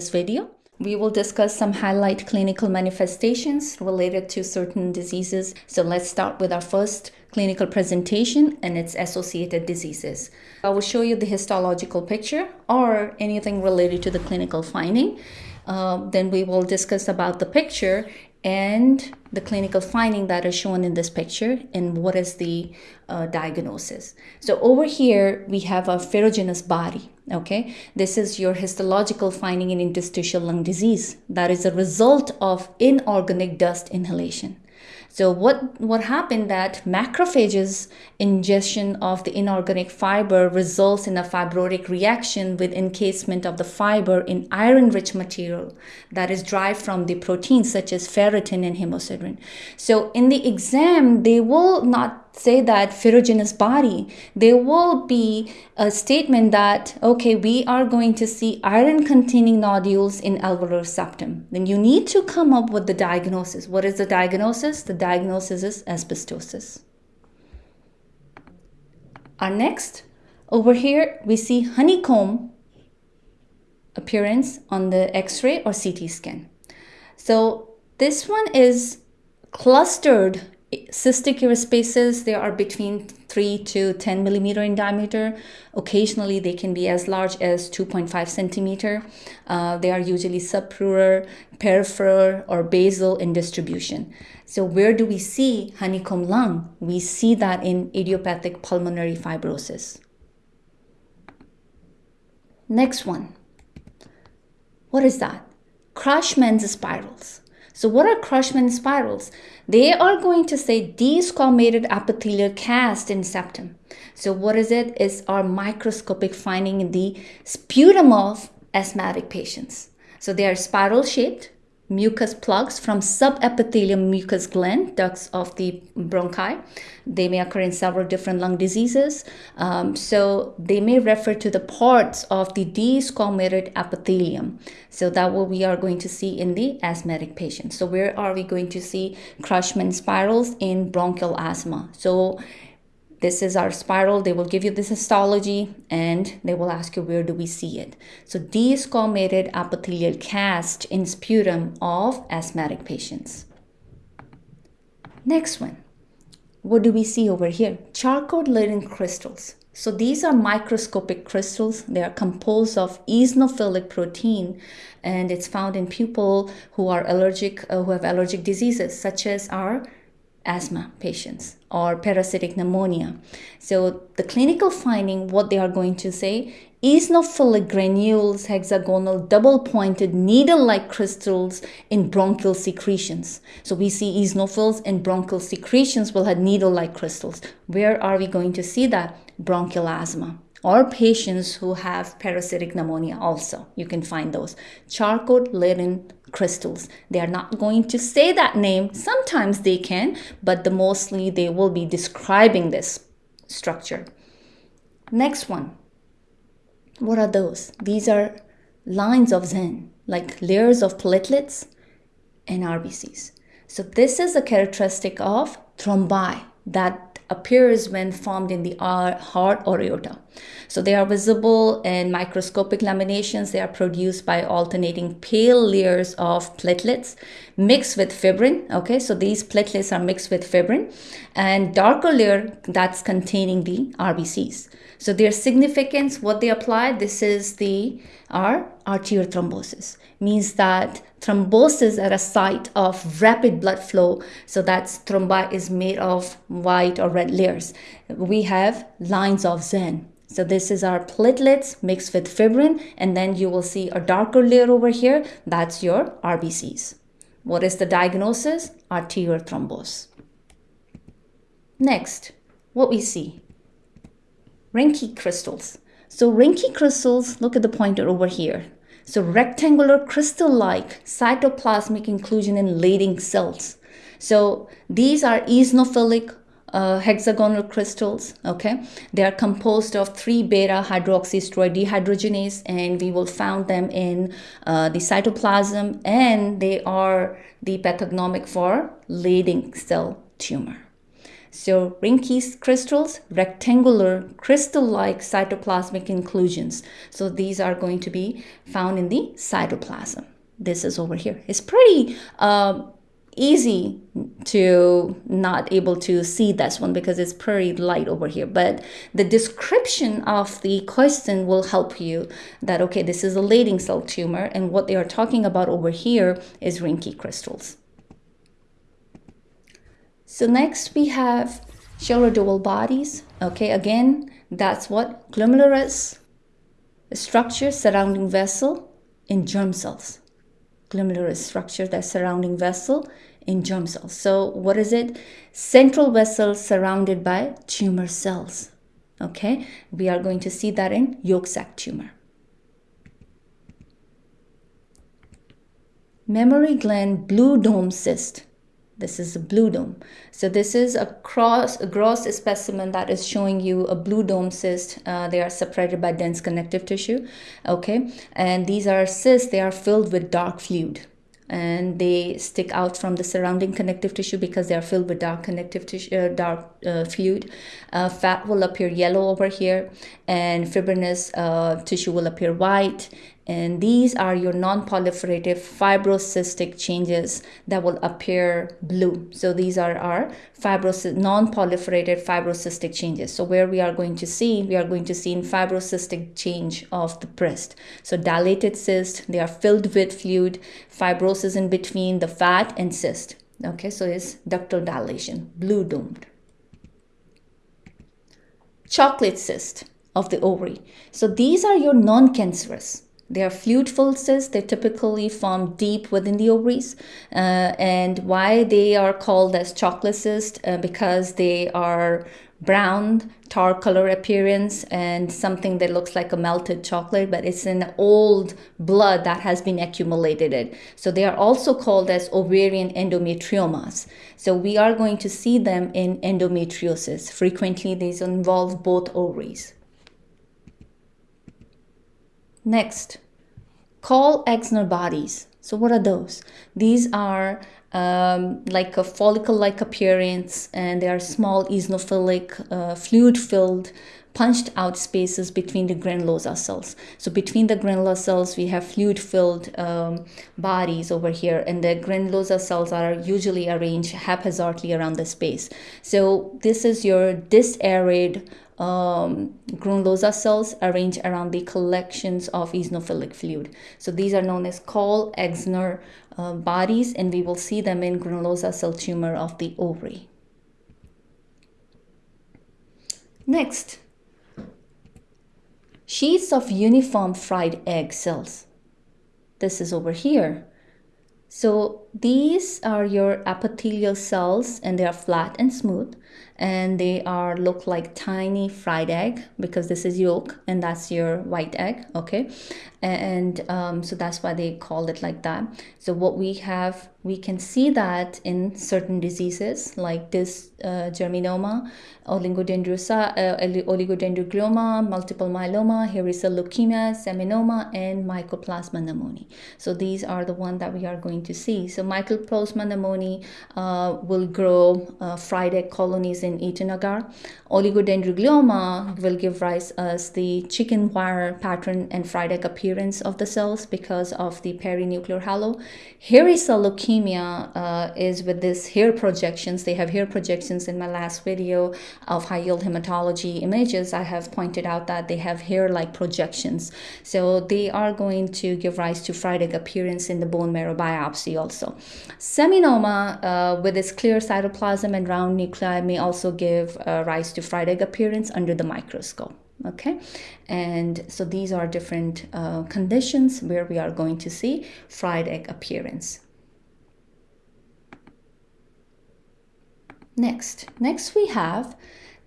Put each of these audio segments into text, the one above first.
this video. We will discuss some highlight clinical manifestations related to certain diseases. So let's start with our first clinical presentation and its associated diseases. I will show you the histological picture or anything related to the clinical finding. Uh, then we will discuss about the picture and the clinical finding that is shown in this picture and what is the uh, diagnosis. So over here, we have a ferruginous body, okay? This is your histological finding in interstitial lung disease. That is a result of inorganic dust inhalation. So what, what happened that macrophages ingestion of the inorganic fiber results in a fibrotic reaction with encasement of the fiber in iron-rich material that is derived from the proteins such as ferritin and hemosiderin. So in the exam, they will not say that ferruginous body, there will be a statement that, okay, we are going to see iron containing nodules in alveolar septum. Then you need to come up with the diagnosis. What is the diagnosis? The diagnosis is asbestosis. Our next, over here, we see honeycomb appearance on the x-ray or CT scan. So this one is clustered cystic airspaces, they are between 3 to 10 millimeter in diameter. Occasionally, they can be as large as 2.5 centimeter. Uh, they are usually subpleural, peripheral, or basal in distribution. So where do we see honeycomb lung? We see that in idiopathic pulmonary fibrosis. Next one. What is that? Curschmann's spirals. So what are Curschmann spirals? They are going to say desquamated epithelial cast in septum. So what is it? Is our microscopic finding in the sputum of asthmatic patients. So they are spiral shaped mucus plugs from subepithelial mucus gland, ducts of the bronchi. They may occur in several different lung diseases. Um, so they may refer to the parts of the desquamated epithelium. So that what we are going to see in the asthmatic patient. So where are we going to see Curschmann spirals in bronchial asthma? So this is our spiral. They will give you this histology and they will ask you where do we see it. So desquamated epithelial cast in sputum of asthmatic patients. Next one. What do we see over here? Charcot Leyden crystals. So these are microscopic crystals. They are composed of eosinophilic protein and it's found in people who are allergic, uh, who have allergic diseases such as our asthma patients or parasitic pneumonia. So the clinical finding, what they are going to say, eosinophilic granules, hexagonal double-pointed needle-like crystals in bronchial secretions. So we see eosinophils in bronchial secretions will have needle-like crystals. Where are we going to see that? Bronchial asthma or patients who have parasitic pneumonia also. You can find those. Charcot Leyden crystals. They are not going to say that name. Sometimes they can, but the mostly they will be describing this structure. Next one. What are those? These are lines of Zahn, like layers of platelets and RBCs. So this is a characteristic of thrombi that appears when formed in the heart or aorta. So they are visible in microscopic laminations. They are produced by alternating pale layers of platelets mixed with fibrin. Okay, so these platelets are mixed with fibrin and darker layer that's containing the RBCs. So their significance, what they apply, this is the our arterial thrombosis means that thrombosis at a site of rapid blood flow. So that's thrombi is made of white or red layers. We have lines of Zahn So this is our platelets mixed with fibrin and then you will see a darker layer over here. That's your RBCs. What is the diagnosis? Arterial thrombus. Next, what we see? Reinke crystals. So Reinke crystals, look at the pointer over here. So rectangular crystal-like cytoplasmic inclusion in Leydig cells. So these are eosinophilic uh, hexagonal crystals, okay? They are composed of 3-beta hydroxysteroid dehydrogenase and we will found them in uh, the cytoplasm and they are the pathognomic for Leydig cell tumor. So Reinke crystals, rectangular crystal-like cytoplasmic inclusions. So these are going to be found in the cytoplasm. This is over here. It's pretty uh, easy to not able to see this one because it's pretty light over here but the description of the question will help you that okay this is a Leydig cell tumor and what they are talking about over here is Reinke crystals so next we have Duval bodies okay again that's what glomerulus structure surrounding vessel in germ cells glomerular structure, that surrounding vessel in germ cells. So what is it? Central vessel surrounded by tumor cells. Okay, we are going to see that in yolk sac tumor. Mammary gland blue dome cyst. This is a blue dome. So this is a cross, a gross specimen that is showing you a blue dome cyst. Uh, they are separated by dense connective tissue. Okay, and these are cysts. They are filled with dark fluid and they stick out from the surrounding connective tissue because they are filled with dark connective tissue, uh, dark uh, fluid. Uh, fat will appear yellow over here, and fibrinous uh, tissue will appear white, and these are your non-proliferative fibrocystic changes that will appear blue. So these are our fibrocy non-proliferated fibrocystic changes. So where we are going to see, we are going to see in fibrocystic change of the breast. So dilated cyst, they are filled with fluid, fibrosis in between the fat and cyst. Okay, so it's ductal dilation, blue domed. Chocolate cyst of the ovary. So these are your non-cancerous they are fluid-filled cysts. They typically form deep within the ovaries. Uh, and why they are called as chocolate cysts? Uh, because they are brown, tar color appearance and something that looks like a melted chocolate, but it's an old blood that has been accumulated. So they are also called as ovarian endometriomas. So we are going to see them in endometriosis. Frequently, these involve both ovaries. Next, Call-Exner bodies. So what are those? These are um, like a follicle-like appearance and they are small eosinophilic, uh, fluid-filled, punched out spaces between the granulosa cells. So between the granulosa cells, we have fluid-filled um, bodies over here and the granulosa cells are usually arranged haphazardly around the space. So this is your disarid um, cells arranged around the collections of eosinophilic fluid. So these are known as Call-Exner uh, bodies and we will see them in granulosa cell tumor of the ovary. Next, sheets of uniform fried egg cells. This is over here. So these are your epithelial cells and they are flat and smooth and they are look like tiny fried egg because this is yolk and that's your white egg okay and um, so that's why they call it like that so what we have we can see that in certain diseases like this uh, germinoma, oligodendrosa, uh, oligodendroglioma, multiple myeloma, hairy cell leukemia, seminoma, and mycoplasma pneumoniae. So these are the ones that we are going to see. So mycoplasma pneumoniae uh, will grow uh, fried egg colonies in Eaton agar. Oligodendroglioma will give rise as the chicken wire pattern and fried egg appearance of the cells because of the perinuclear halo. Hairy cell leukemia uh, is with this hair projections. They have hair projections in my last video of high yield hematology images. I have pointed out that they have hair like projections. So they are going to give rise to fried egg appearance in the bone marrow biopsy also. Seminoma uh, with its clear cytoplasm and round nuclei may also give uh, rise to fried egg appearance under the microscope okay? And so these are different uh, conditions where we are going to see fried egg appearance. Next, next we have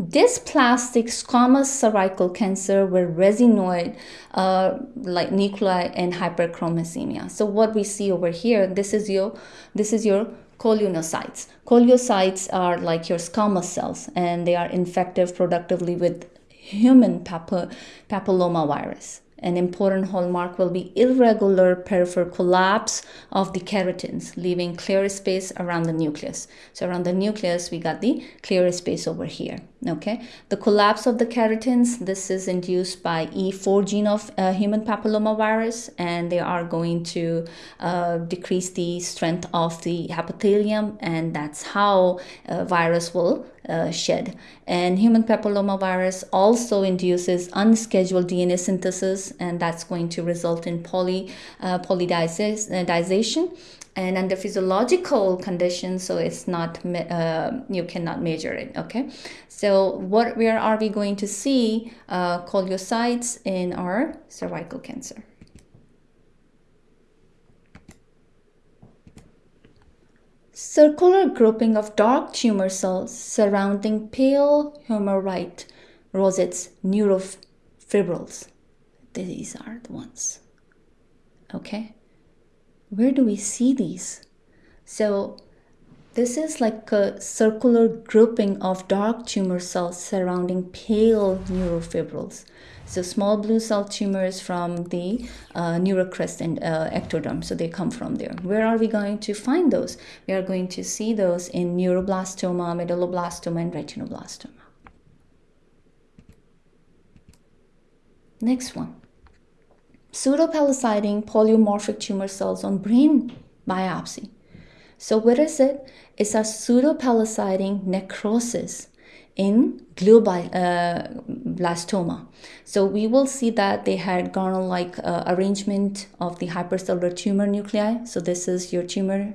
dysplastic squamous cervical cancer with raisinoid uh, like nuclei and hyperchromosemia. So what we see over here, this is your this is your koilocytes. Koilocytes are like your squamous cells and they are infective productively with human papilloma virus An important hallmark will be irregular peripheral collapse of the keratins, leaving clear space around the nucleus. So around the nucleus, we got the clear space over here. Okay, the collapse of the keratins, this is induced by E4 gene of uh, human papillomavirus, and they are going to uh, decrease the strength of the epithelium, and that's how uh, virus will uh, shed. And human papillomavirus also induces unscheduled DNA synthesis, and that's going to result in poly uh, polydization and under physiological conditions so it's not uh, you cannot measure it okay? So what where are we going to see uh, in our cervical cancer? Circular grouping of dark tumor cells surrounding pale Homer Wright rosettes neurofibrils. These are the ones okay where do we see these? So this is like a circular grouping of dark tumor cells surrounding pale neurofibrils. So small blue cell tumors from the uh, neural crest and uh, ectoderm, so they come from there. Where are we going to find those? We are going to see those in neuroblastoma, medulloblastoma, and retinoblastoma. Next one pseudopalisading polymorphic tumor cells on brain biopsy. So what is it? It's a pseudopalisading necrosis in glioblastoma. Uh, so we will see that they had garland-like uh, arrangement of the hypercellular tumor nuclei. So this is your tumor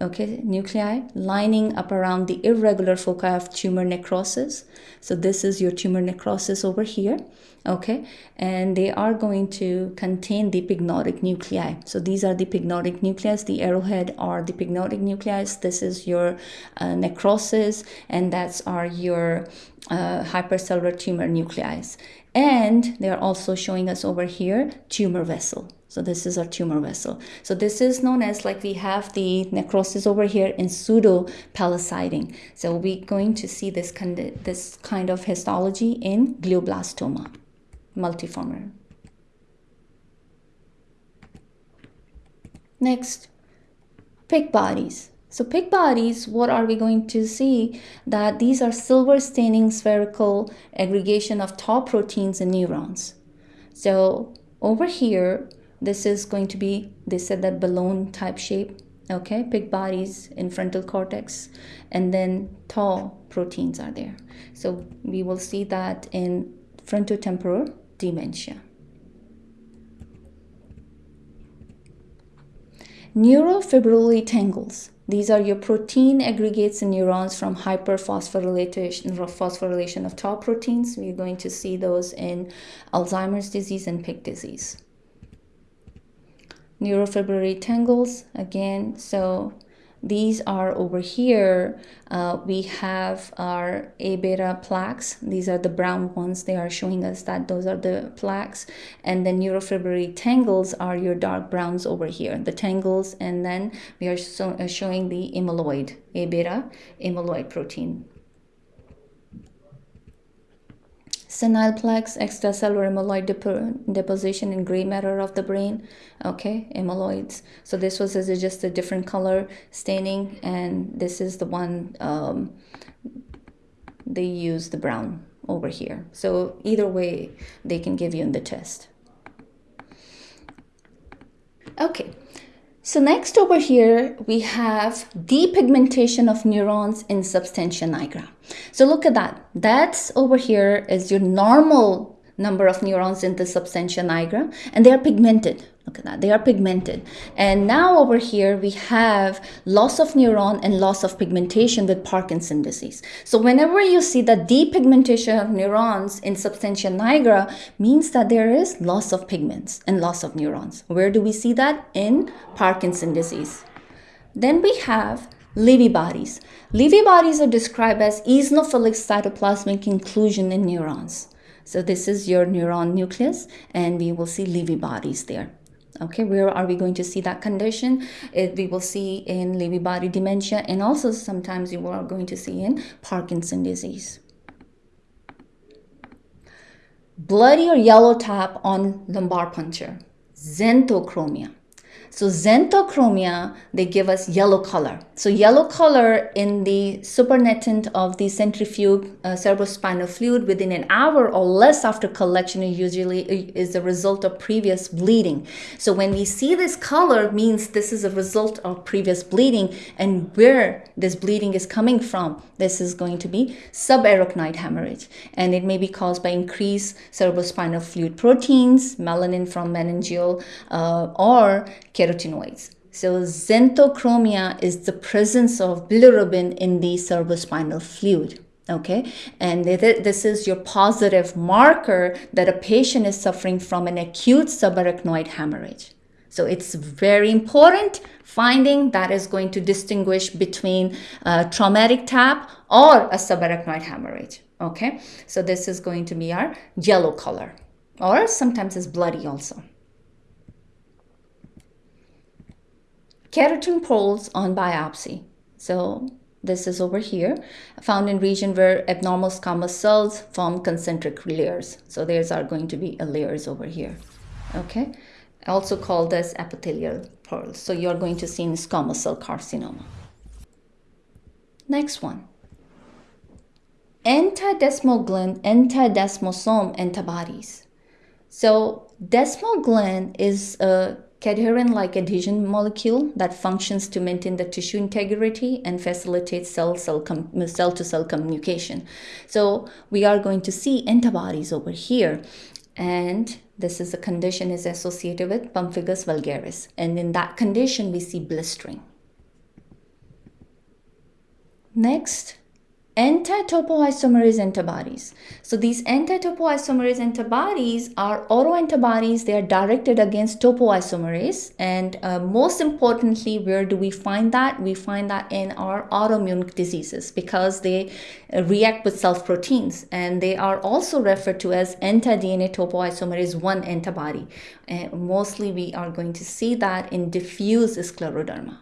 okay, nuclei lining up around the irregular foci of tumor necrosis. So this is your tumor necrosis over here, okay? And they are going to contain the pyknotic nuclei. So these are the pyknotic nuclei. The arrowhead are the pyknotic nuclei. This is your uh, necrosis, and that's are your uh, hypercellular tumor nuclei. And they're also showing us over here tumor vessel. So this is our tumor vessel. So this is known as like we have the necrosis over here in pseudo palisading. So we're going to see this kind of, this kind of histology in glioblastoma multiforme. Next, Pick bodies. So Pick bodies, what are we going to see? That these are silver staining spherical aggregation of tau proteins in neurons. So over here, this is going to be, they said that balloon type shape, okay? Pick bodies in frontal cortex, and then tau proteins are there. So we will see that in frontotemporal dementia. Neurofibrillary tangles. These are your protein aggregates in neurons from hyperphosphorylation phosphorylation of tau proteins. We're going to see those in Alzheimer's disease and Pick disease neurofibrillary tangles again so these are over here. Uh, we have our a beta plaques. These are the brown ones. They are showing us that those are the plaques. And the neurofibrillary tangles are your dark browns over here. The tangles and then we are so, uh, showing the amyloid a beta amyloid protein senile plaques, extracellular amyloid dep- deposition in gray matter of the brain. Okay, amyloids. So this was just a different color staining, and this is the one um, they use the brown over here. So either way, they can give you in the test. Okay, so next over here, we have depigmentation of neurons in substantia nigra. So look at that. That's over here is your normal number of neurons in the substantia nigra, and they are pigmented. Look at that, they are pigmented. And now over here, we have loss of neuron and loss of pigmentation with Parkinson disease. So whenever you see the depigmentation of neurons in substantia nigra, means that there is loss of pigments and loss of neurons. Where do we see that? In Parkinson disease. Then we have Lewy bodies. Lewy bodies are described as eosinophilic cytoplasmic inclusion in neurons. So this is your neuron nucleus and we will see Lewy bodies there. Okay, where are we going to see that condition? It, we will see in Lewy body dementia and also sometimes you are going to see in Parkinson disease. bloody or yellow tap on lumbar puncture, xanthochromia. So xanthochromia, they give us yellow color. So yellow color in the supernatant of the centrifuge uh, cerebrospinal fluid within an hour or less after collection usually uh, is the result of previous bleeding. So when we see this color means this is a result of previous bleeding and where this bleeding is coming from. This is going to be subarachnoid hemorrhage and it may be caused by increased cerebrospinal fluid proteins, melanin from meningeal uh, or carotenoids. So xanthochromia is the presence of bilirubin in the cerebrospinal fluid. Okay, and this is your positive marker that a patient is suffering from an acute subarachnoid hemorrhage. So it's very important finding that is going to distinguish between a traumatic tap or a subarachnoid hemorrhage. Okay, so this is going to be our yellow color or sometimes it's bloody also. Keratin pearls on biopsy. So this is over here, found in region where abnormal squamous cells form concentric layers. So there's are going to be layers over here. Okay, also called as epithelial pearls. So you're going to see in squamous cell carcinoma. Next one. Anti-desmoglein, anti-desmosome antibodies. So desmoglein is a cadherin-like adhesion molecule that functions to maintain the tissue integrity and facilitate cell-cell cell-to-cell communication. So we are going to see antibodies over here. And this is a condition is associated with pemphigus vulgaris. And in that condition, we see blistering. Next, anti-topoisomerase antibodies. So these anti-topoisomerase antibodies are autoantibodies. They are directed against topoisomerase. And uh, most importantly, where do we find that? We find that in our autoimmune diseases because they uh, react with self-proteins. And they are also referred to as anti-DNA topoisomerase 1 antibody. And mostly we are going to see that in diffuse scleroderma.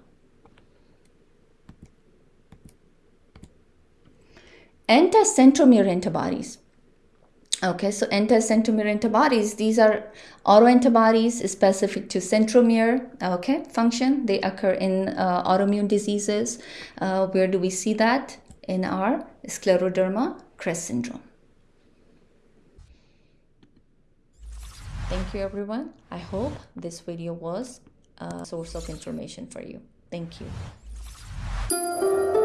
Anti-centromere antibodies. Okay, so anti-centromere antibodies, these are autoantibodies specific to centromere, okay, function. They occur in uh, autoimmune diseases. Uh, where do we see that? In our scleroderma CREST syndrome. Thank you, everyone. I hope this video was a source of information for you. Thank you.